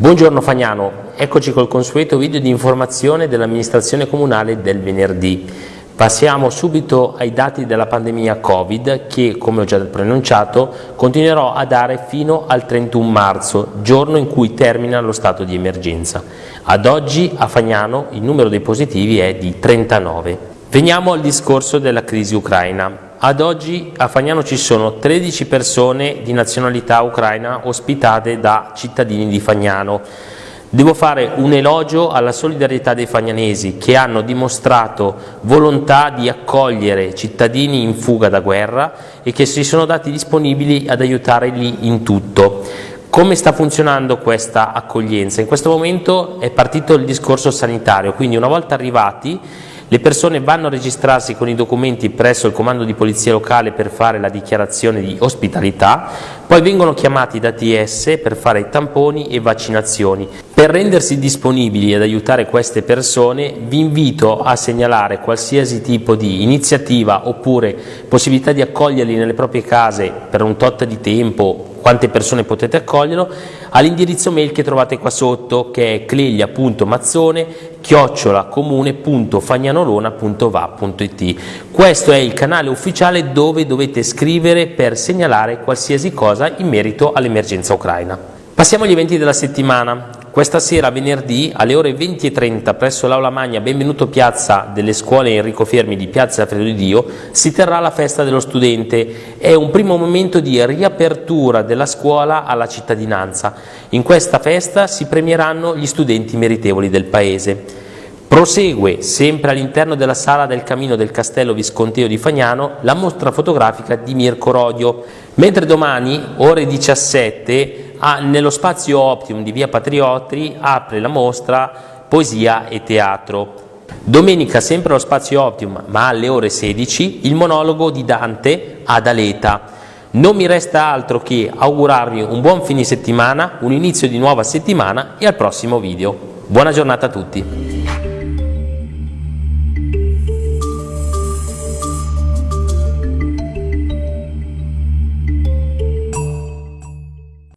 Buongiorno Fagnano, eccoci col consueto video di informazione dell'amministrazione comunale del venerdì. Passiamo subito ai dati della pandemia Covid che, come ho già preannunciato, continuerò a dare fino al 31 marzo, giorno in cui termina lo stato di emergenza. Ad oggi a Fagnano il numero dei positivi è di 39. Veniamo al discorso della crisi ucraina. Ad oggi a Fagnano ci sono 13 persone di nazionalità ucraina ospitate da cittadini di Fagnano. Devo fare un elogio alla solidarietà dei fagnanesi che hanno dimostrato volontà di accogliere cittadini in fuga da guerra e che si sono dati disponibili ad aiutarli in tutto. Come sta funzionando questa accoglienza? In questo momento è partito il discorso sanitario, quindi una volta arrivati le persone vanno a registrarsi con i documenti presso il comando di polizia locale per fare la dichiarazione di ospitalità, poi vengono chiamati da TS per fare tamponi e vaccinazioni. Per rendersi disponibili ad aiutare queste persone vi invito a segnalare qualsiasi tipo di iniziativa oppure possibilità di accoglierli nelle proprie case per un tot di tempo quante persone potete accoglierlo, all'indirizzo mail che trovate qua sotto che è cleglia.mazzone chiocciolacomune.fagnanolona.va.it Questo è il canale ufficiale dove dovete scrivere per segnalare qualsiasi cosa in merito all'emergenza ucraina. Passiamo agli eventi della settimana. Questa sera, venerdì, alle ore 20.30 presso l'Aula Magna Benvenuto Piazza delle scuole Enrico Fermi di Piazza Alfredo di Dio si terrà la festa dello studente. È un primo momento di riapertura della scuola alla cittadinanza. In questa festa si premieranno gli studenti meritevoli del Paese. Prosegue, sempre all'interno della sala del Camino del Castello Visconteo di Fagnano, la mostra fotografica di Mirko Rodio, mentre domani, ore 17, ah, nello spazio Optimum di via Patrioti apre la mostra Poesia e Teatro. Domenica, sempre allo spazio Optimum, ma alle ore 16, il monologo di Dante ad Aleta. Non mi resta altro che augurarvi un buon fine settimana, un inizio di nuova settimana e al prossimo video. Buona giornata a tutti!